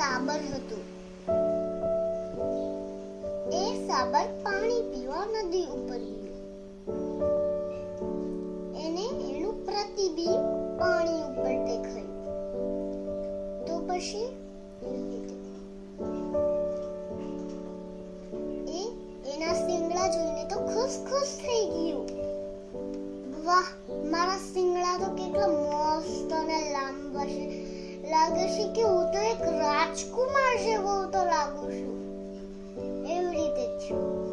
સાબર હતું એ સાબર પાણી પીવા નદી ઉપર ગયું. એને એનું પ્રતિબિંબ પાણી ઉપર દેખાયું. તો પછી? એ એના સિંગડા જોઈને તો ખુશ ખુશ થઈ ગયું. વાહ, મારા સિંગડા તો કેટલા મસ્ત અને લાંબા છે. લાગે છે કે હું તો એક રાજકુમાર જેવો તો લાગુ છું. એવી રીતે થયું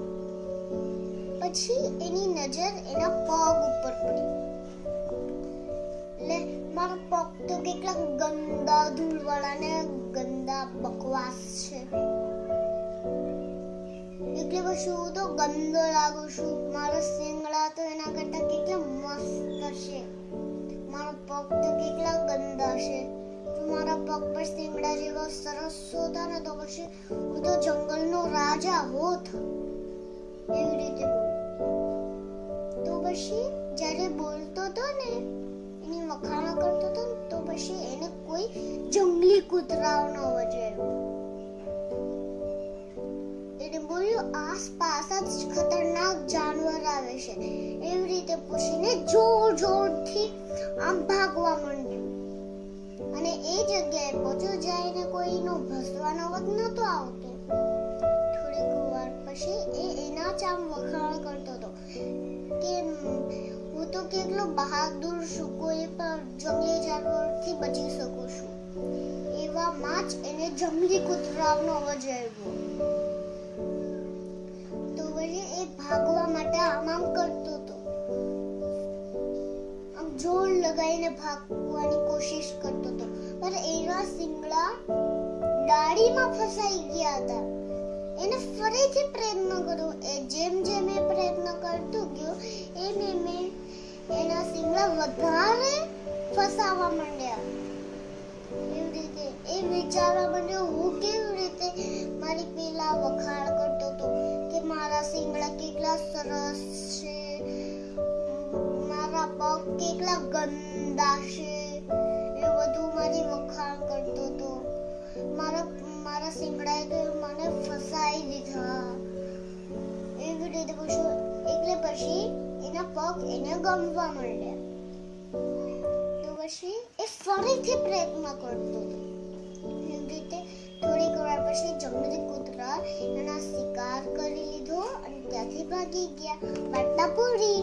પછી એની નજર એના પગ ઉપર પડી. એટલે મારા પગ તો કેટલા ગંદા ધૂળવાળા ને ગંદા બકવાસ છે. એટલે પછી હું તો ગંદો લાગુ છું. મારા શિંગડા તો એના કરતા કેટલા મસ્ત છે. મારો પગ તો કેટલા ગંદા છે. પર શિંગડા જેવા સરસ ને તો પછી હું તો જંગલનો રાજા હોત. એવી રીતે તો પછી જ્યારે બોલતો હતો ને, એની વખાણા કરતો હતો તો પછી એને કોઈ જંગલી કૂતરાઓનો અવાજ આવ્યો એને બોલ્યું, આસપાસ જ ખતરનાક જાનવર આવે છે. એવી રીતે પૂછીને જોર જોરથી આમ ભાગવા માંડ્યું. અને એ જગ્યાએ પહોંચ્યો જ્યાં કોઈનો ભસવાનો અવાજ નહોતો આવતો. થોડીક વાર પછી એ એના જ આમ વખાણ કરતો હતો કે, હું તો કેટલો બહાદુર છું, કોઈ પણ જંગલી જાનવરથી બચી શકું છું. એવામાં જ એને જંગલી કૂતરાનો અવાજ આવ્યો. તો પછી એ ભાગવા માટે આમ આમ જોર લગાવીને ભાગવાની કોશિશ કરતો હતો. પણ એના સિંગડા ડાળીમાં ફસાઈ ગયા હતા. એને ફરીથી પ્રયત્ન કર્યો. એ જેમ જેમ એ પ્રયત્ન કરતો ગયો, એમ એમ એના સિંગડા વધારે ફસાવા માંડ્યા. એવી રીતે એ વિચારવા માંડ્યો, હું કેવી રીતે મારી પેલા વખાણ કરતો હતો કે મારા સિંગડા કેટલા સરસ કેટલા ગંદા છે એ બધું મારી વખાણ કરતો હતો મારા મારા સિંગડાએ તો મને ફસાઈ દીધા. એવી રીતે પછી, એટલે પછી એના પગ એને ગમવા મળ્યા તો પછી એ ફરીથી પ્રયત્ન કરતો. એવી રીતે થોડીક વાર પછી જંગલી કૂતરા એના શિકાર કરી લીધો અને ત્યાંથી ભાગી ગયા. વાર્તા પૂરી